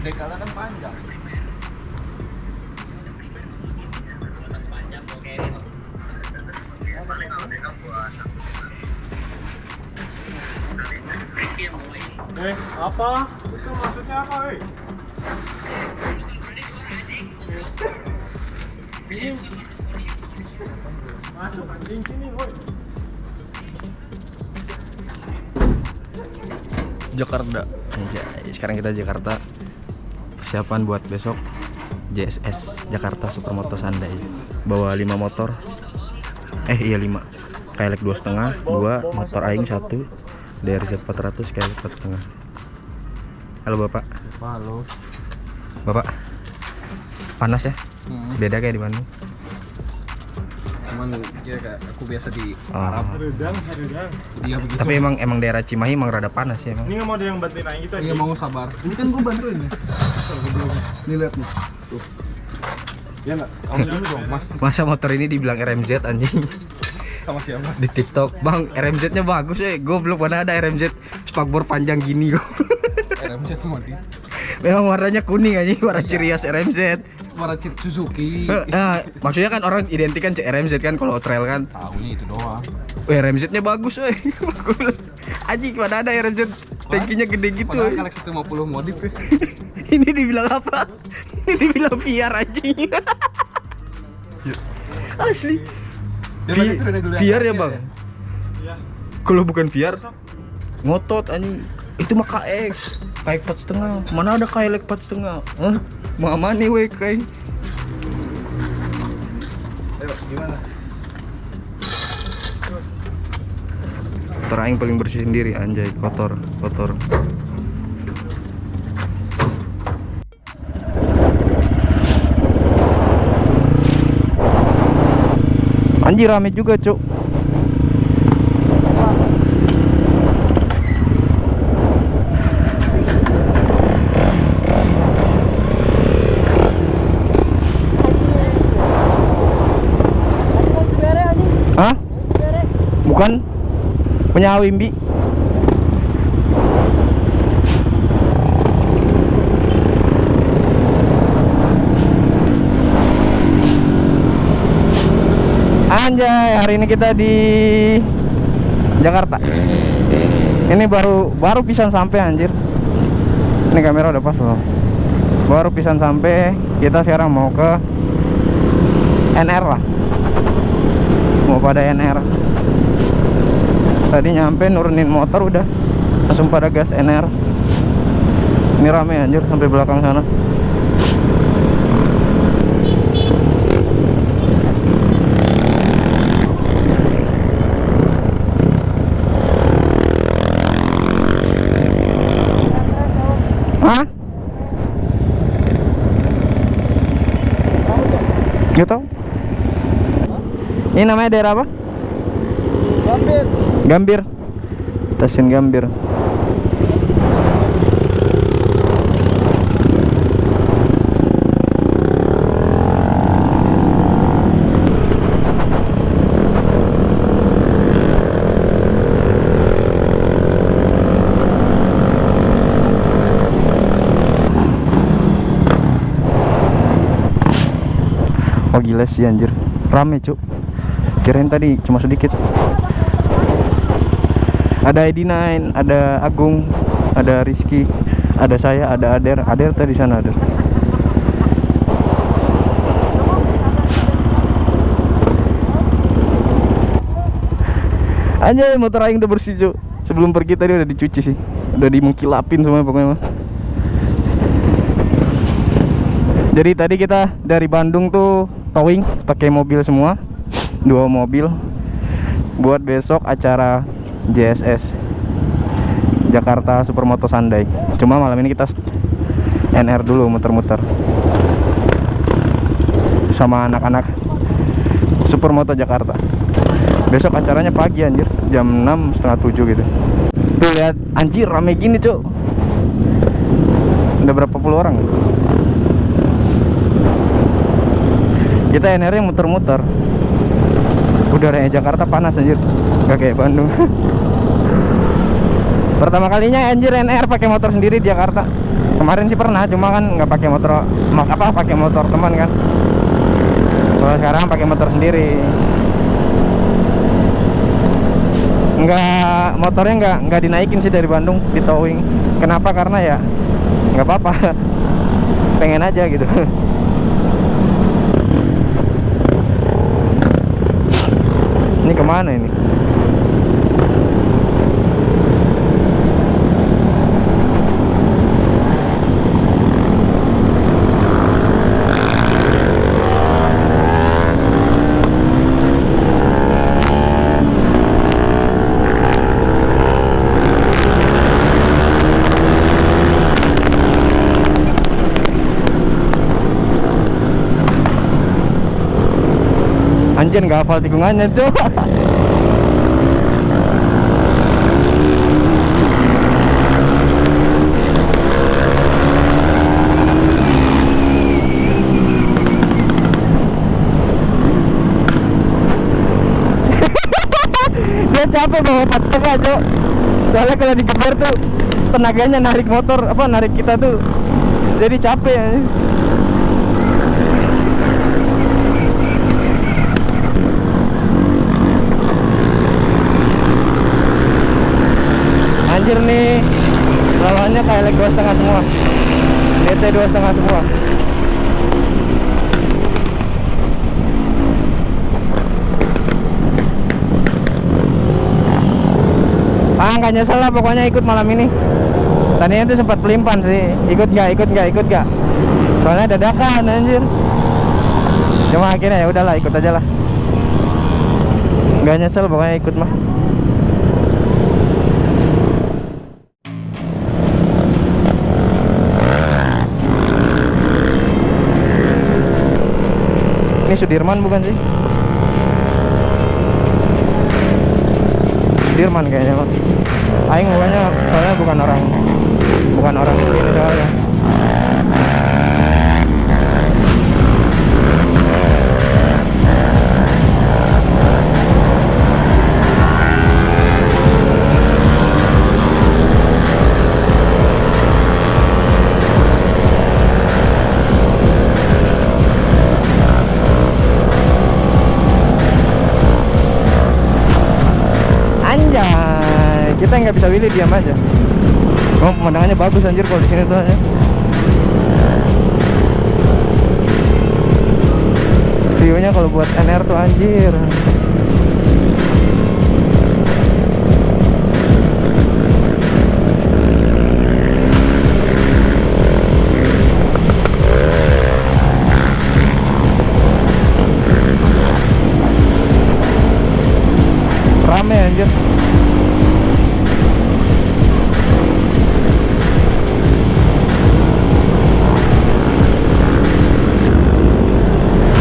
Dekala kan panjang. Eh, apa? Itu maksudnya apa? Sini. Masuk anjing sini, woi. Jakarta Anjay, sekarang kita Jakarta persiapan buat besok JSS Jakarta Supermoto Sandai bawa 5 motor eh iya 5 kayak dua setengah dua motor aing satu DRZ 400 kayak empat setengah halo bapak Halo. bapak panas ya Hmm. beda kayak di Bandung Cuman dia kayak aku biasa di Oh. Arab. Redang, redang. Dia begitu. tapi emang emang daerah Cimahi emang rada panas ya emang Ini nggak mau ada yang bantuin aing kita. Iya Ji. mau sabar. Ini kan gue bantuin ya. Nih lihat nih. Tuh. Ya enggak? Kamu dulu dong, Mas. masa motor ini dibilang RMZ anjing Sama siapa? di TikTok bang RMZ nya bagus ya goblok mana ada RMZ spakbor panjang gini kok RMZ Modi. memang warnanya kuning aja warna ciri khas RMZ Warna Cip Suzuki. Nah, maksudnya kan orang identik kan RMZ kan kalau trail kan Tahunya itu doang. Weh RMZ nya bagus weh bagus Aji mana ada RMZ tankinya gede gitu Padahal. Galaxy 150 modif ya. ini dibilang apa? Ini dibilang VR anjing. Asli. Tadi turunnya dulu yang VR ya bang? Iya. kalau bukan VR ngotot anjing. Itu mah KX KX 4 setengah. Mana ada KX 4 setengah? Hah? Mama nih weh kayak. Ayo, gimana? Motor aing paling bersih sendiri anjay kotor kotor Anjir rame juga cuk? Bukan? Punya Wimbi. Anjay, hari ini kita di Jakarta. Ini baru baru pisan sampai anjir. Ini kamera udah pas loh. Baru pisan sampai, kita sekarang mau ke NR lah. Mau pada NR tadi nyampe nurunin motor udah. Langsung pada gas NR ini rame anjir sampai belakang sana. Ini namanya daerah apa? Gambir. Gambir. Stasiun Gambir. Oh gila sih anjir. Rame cuk. Kirain tadi cuma sedikit ada ID9, ada Agung, ada Rizky, ada saya, ada Ader. Ader tadi sana Ader. Anjay motor aing udah bersih Cuk. Sebelum pergi tadi udah dicuci sih. Udah dimengkilapin semuanya pokoknya mah. Jadi tadi kita dari Bandung tuh towing pakai mobil semua. Dua mobil buat besok acara JSS Jakarta Supermoto Sandai. Cuma malam ini kita NR dulu muter-muter sama anak-anak Supermoto Jakarta. Besok acaranya pagi anjir, jam 6 setengah 7 gitu. Tuh lihat anjir rame gini cuk. Udah berapa puluh orang? Kita NR yang muter-muter. Udaranya Jakarta panas anjir. Gak kayak Bandung. Pertama kalinya anjir NR pakai motor sendiri di Jakarta. Kemarin sih pernah, cuma kan nggak pakai motor mak apa pakai motor teman kan. Kalau sekarang pakai motor sendiri. Nggak motornya nggak nggak dinaikin sih dari Bandung di towing. Kenapa? Karena ya nggak apa-apa. Pengen aja gitu. Ini ke mana ini? Anjir nggak hafal tikungannya tuh. Dia capek bawa empat setengah cok. Soalnya kalau digeber tuh tenaganya narik motor apa narik kita tuh jadi capek ya. Anjir nih. Lawannya kayak leg dua setengah semua. DT dua setengah semua. Ah nggak nyesel lah pokoknya ikut malam ini. Tadinya tuh sempat pelimpan sih. Ikut nggak ikut nggak ikut nggak. Soalnya dadakan anjir. Cuma akhirnya ya udahlah ikut aja lah. Nggak nyesel pokoknya ikut mah Ini Sudirman bukan sih? Sudirman kayaknya Pak. Aing bukannya soalnya bukan orang bukan orang sini soalnya. Kita nggak bisa pilih diam aja. Oh, pemandangannya bagus anjir kalau di sini tuh ya. View-nya kalau buat NR tuh anjir. Rame anjir.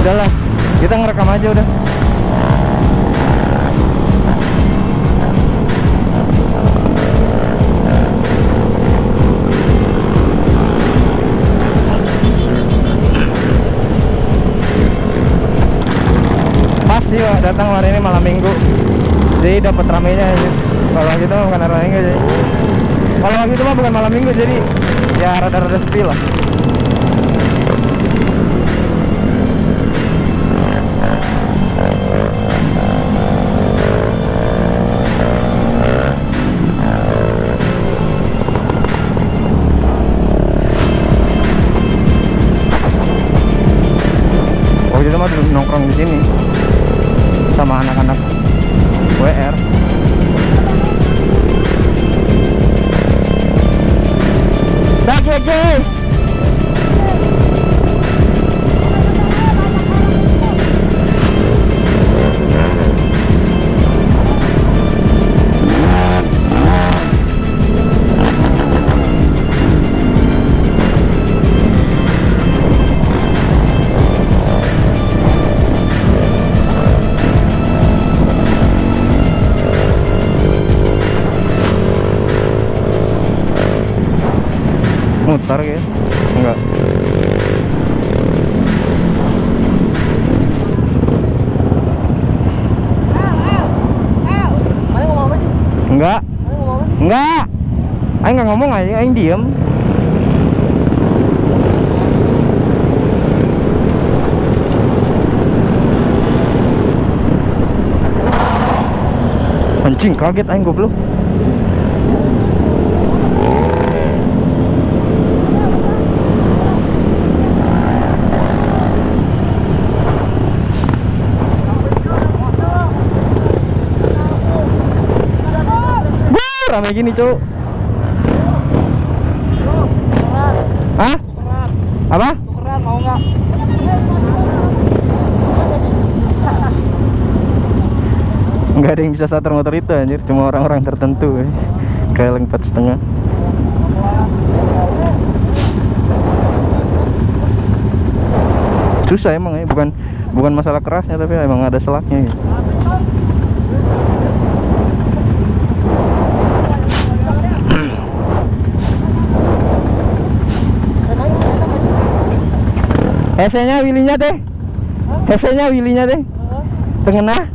Udahlah, kita ngerekam aja udah. Sih datang hari ini malam minggu. Jadi dapat ramenya aja. Kalau gitu bukan malam minggu jadi kalau gitu mah bukan malam minggu jadi ya rada-rada sepi lah nongkrong di sini sama anak-anak WR. Lagi lagi. Mutar gitu? Enggak. Enggak. Enggak. Aing nggak ngomong aja, aing diem. Anjing kaget aing goblok. Rame gini, Cuk. Hah? Apa? Tukeran mau nggak? Nggak ada yang bisa starter motor itu anjir, cuma orang-orang tertentu. eh. Kayak empat setengah. Susah emang ya, bukan bukan masalah kerasnya tapi emang ada selaknya. Gitu. Hesenya wilinya deh. Hesenya wilinya deh. Tengah.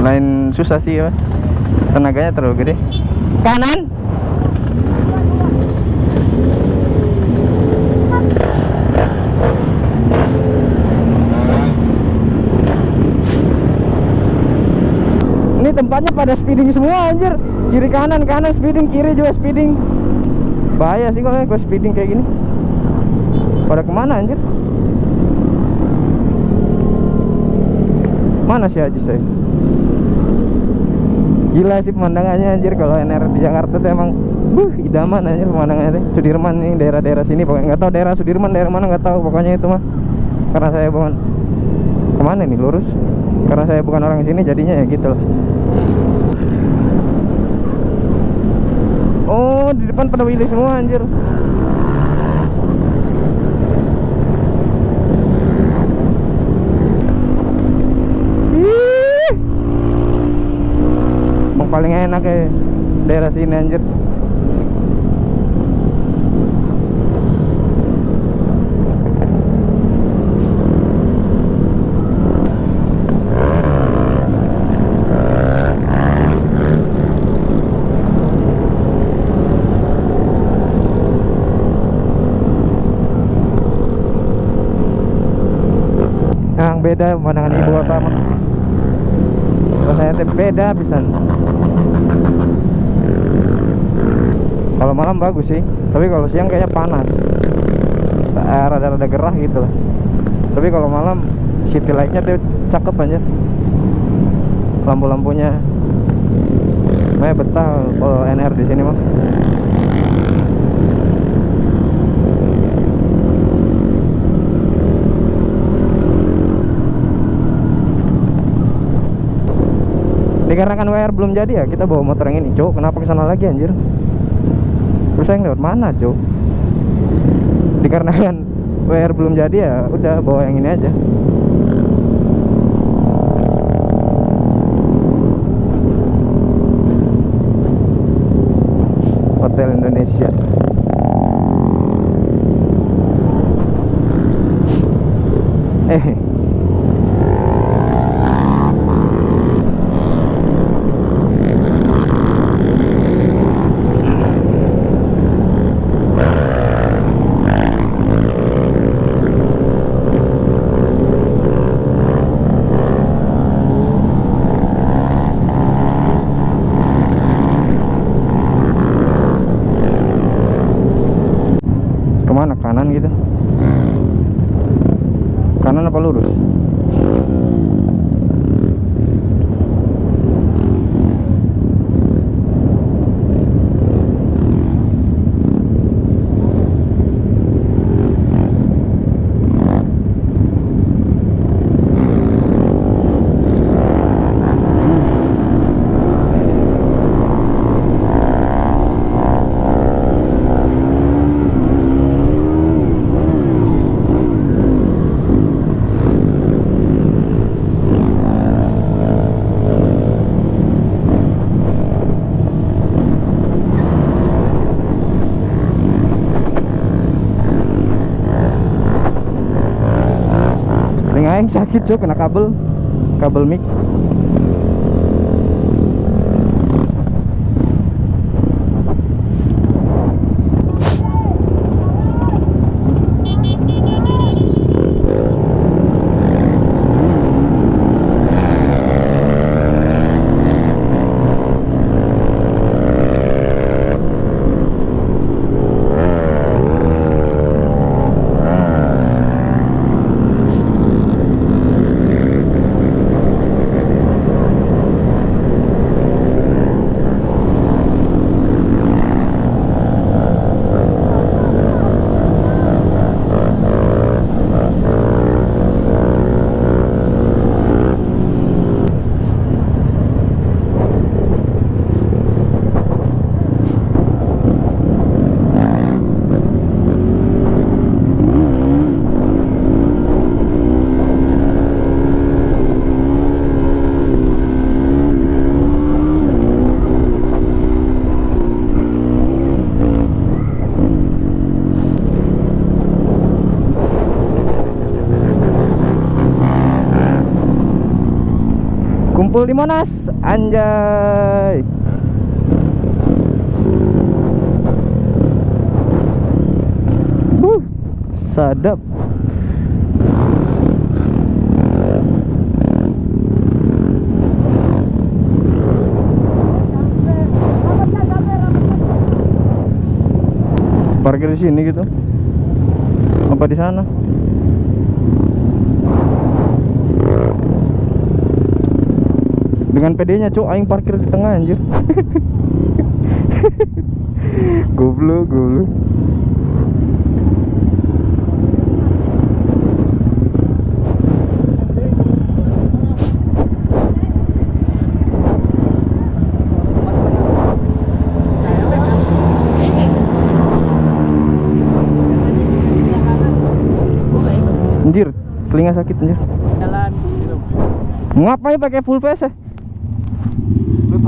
Lain susah sih ya. Tenaganya terlalu gede. Kanan. Ini tempatnya pada speeding semua anjir. Kiri kanan kanan speeding, kiri juga speeding. Bahaya sih kalau gue speeding kayak gini. Pada ke mana anjir? Mana sih Ajis teh? Gila sih pemandangannya anjir kalau NR di Jakarta tuh emang buh idaman anjir pemandangannya teh. Sudirman nih daerah-daerah sini pokoknya nggak tahu daerah Sudirman daerah mana nggak tahu pokoknya itu mah. Karena saya bukan ke mana nih lurus? Karena saya bukan orang sini jadinya ya gitu lah. Oh, di depan pada Willy semua anjir. Ih. Paling enak ya daerah sini anjir. yang beda pemandangan ibu kota mah rasanya teh beda pisan. Kalau malam bagus sih tapi kalau siang kayaknya panas. Eh, rada-rada gerah gitu lah. Tapi kalau malam city light-nya tuh cakep aja lampu-lampunya. Makanya betah kalau NR di sini mah dikarenakan WR belum jadi ya kita bawa motor yang ini cuk. Kenapa ke sana lagi anjir? Terus saya lewat mana cuk? Dikarenakan WR belum jadi ya udah bawa yang ini aja. Hotel Indonesia. Eh ke mana kanan gitu kanan apa lurus sakit cuk kena kabel. Kabel mic di Monas, anjay. Huh, sadap. Parkir di sini gitu. Apa di sana? Dengan PD-nya, Cuk, aing parkir di tengah anjir. goblok, goblok. Anjir, telinga sakit anjir. Jalan. Ngapain pakai full face? eh? Lu tahu Jakarta panas. Biasanya pakai Kyoto. Hah? Saya dulu jalan.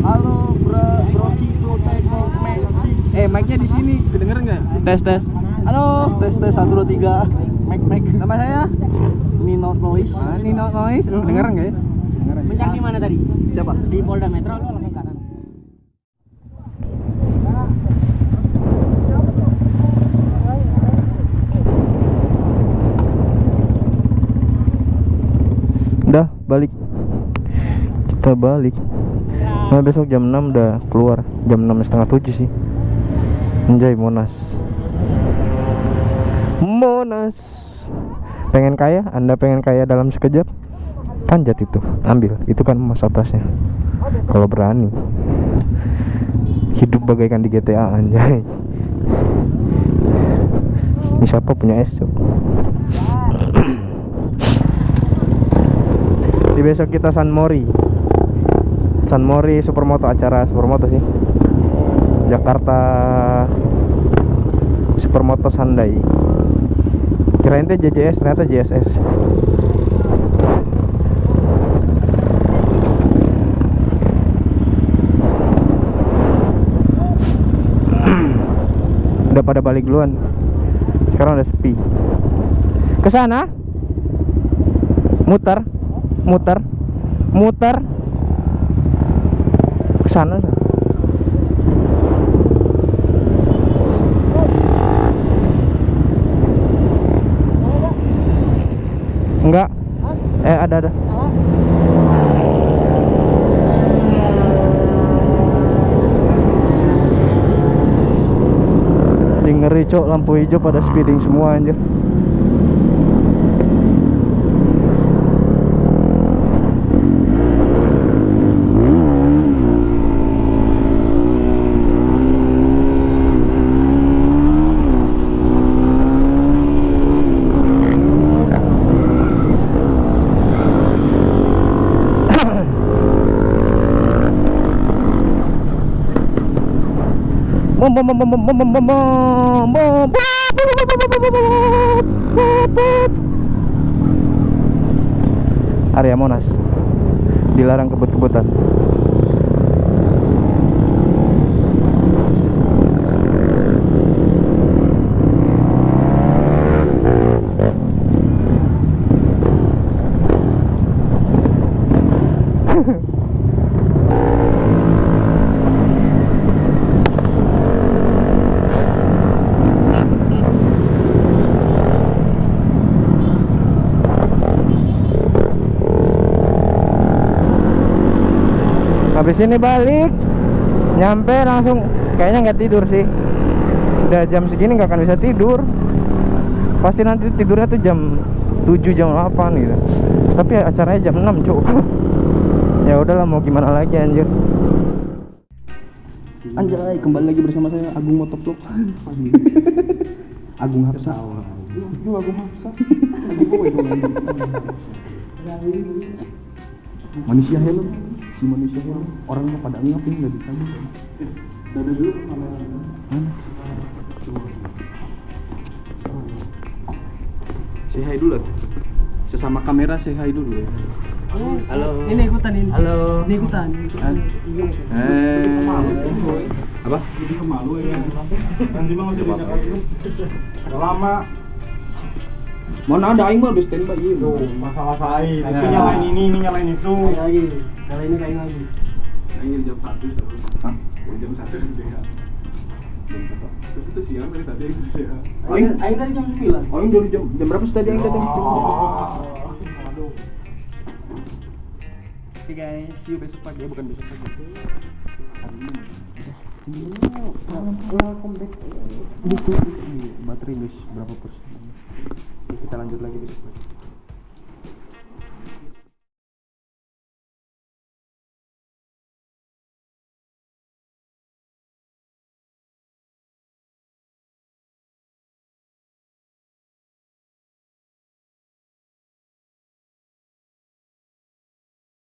Halo, bro, bro, Kiko, Teko, Maxi. Eh, mic-nya di sini. Nggak? Tes tes. Halo, tes tes satu dua tiga. Mac Mac. Nama saya Nino Noise. ah, Nino Noise. Kedengeran nggak ya? Di mana tadi? Siapa? Di Polda Metro lu langsung kanan. Udah balik. Kita balik. Nah besok jam 6 udah keluar. Jam 6 setengah 7 sih. Anjay Monas. Monas. Pengen kaya? Anda pengen kaya dalam sekejap? Panjat itu, ambil. Itu kan emas atasnya. Kalau berani. Hidup bagaikan di GTA anjay. Ini siapa punya es, Cok? Di besok kita San Mori. San Mori Supermoto acara Supermoto sih. Jakarta Supermoto Sandai. Kirain teh JJS ternyata JSS. Pada balik duluan. Sekarang udah sepi. Ke sana? Muter muter muter ke sana enggak eh ada ada ngeri cok. Lampu hijau pada speeding semua anjir Area Monas dilarang kebut-kebutan. Habis ini balik Nyampe langsung Kayaknya nggak tidur sih Udah jam segini nggak akan bisa tidur Pasti nanti tidurnya tuh jam 7 jam 8 gitu Tapi acaranya jam 6 cuk Ya udahlah mau gimana lagi anjir Anjay, kembali lagi bersama saya Agung Motovlog. Agung Hapsa. Lu aku maksa. Manusia helm, si manusia helm. Orangnya pada ngapain nggak bisa gitu. Dada dulu kamera. Mana? Say hi dulu. Sesama kamera say hi dulu ya. Halo. Ini ikutan ini. Halo. Ini ikutan. ikutan. Ini. Eh. Apa? Jadi kemalu ya. Nanti mau jadi Udah lama. Mana ada aing mah udah standby iya. Tuh, masalah saya. Itu nyalain ini, ini nyalain itu. Kain lagi. Nyalain ini kain lagi. Aing jam 1 terus. Hah? Jam 1 gitu ya. Jam berapa? Terus itu siang dari tadi aing. Aing dari jam 9. Aing dari jam jam berapa sih tadi aing datang? Aduh. Oke guys, see you besok pagi ya, bukan besok pagi. Welcome back. Buku baterai guys berapa persen? Kita lanjut lagi besok.